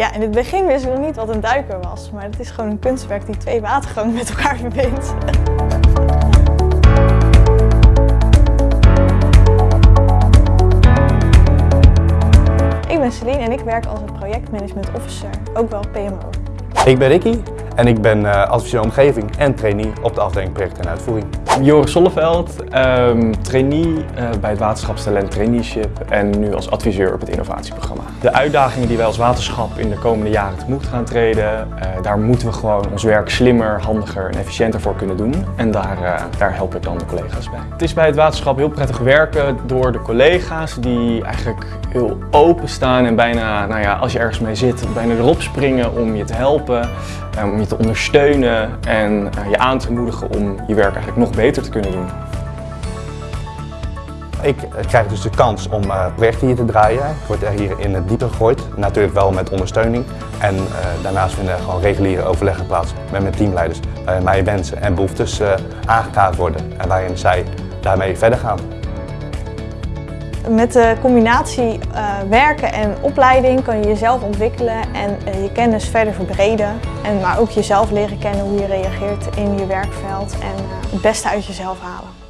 Ja, in het begin wist ik nog niet wat een duiker was, maar het is gewoon een kunstwerk die twee watergangen met elkaar verbindt. Ik ben Celine en ik werk als een projectmanagement officer, ook wel PMO. Ik ben Ricky en ik ben uh, adviseur omgeving en trainee op de afdeling project en uitvoering. Joris Solleveld, um, trainee uh, bij het Waterschapstalent Traineeship en nu als adviseur op het innovatieprogramma. De uitdagingen die wij als waterschap in de komende jaren tegemoet gaan treden, uh, daar moeten we gewoon ons werk slimmer, handiger en efficiënter voor kunnen doen. En daar, daar help ik dan de collega's bij. Het is bij het waterschap heel prettig werken door de collega's die eigenlijk heel open staan en bijna, nou ja, als je ergens mee zit, bijna erop springen om je te helpen, om je te ondersteunen en je aan te moedigen om je werk eigenlijk nog beter te kunnen doen. Ik krijg dus de kans om projecten hier te draaien. Ik word er hier in het diepe gegooid, natuurlijk wel met ondersteuning. En daarnaast vinden er gewoon reguliere overleggen plaats met mijn teamleiders. Waarin mijn wensen en behoeftes aangekaart worden en waarin zij daarmee verder gaan. Met de combinatie uh, werken en opleiding kan je jezelf ontwikkelen en uh, je kennis verder verbreden. En, maar ook jezelf leren kennen hoe je reageert in je werkveld en het beste uit jezelf halen.